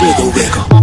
wiggle, wiggle.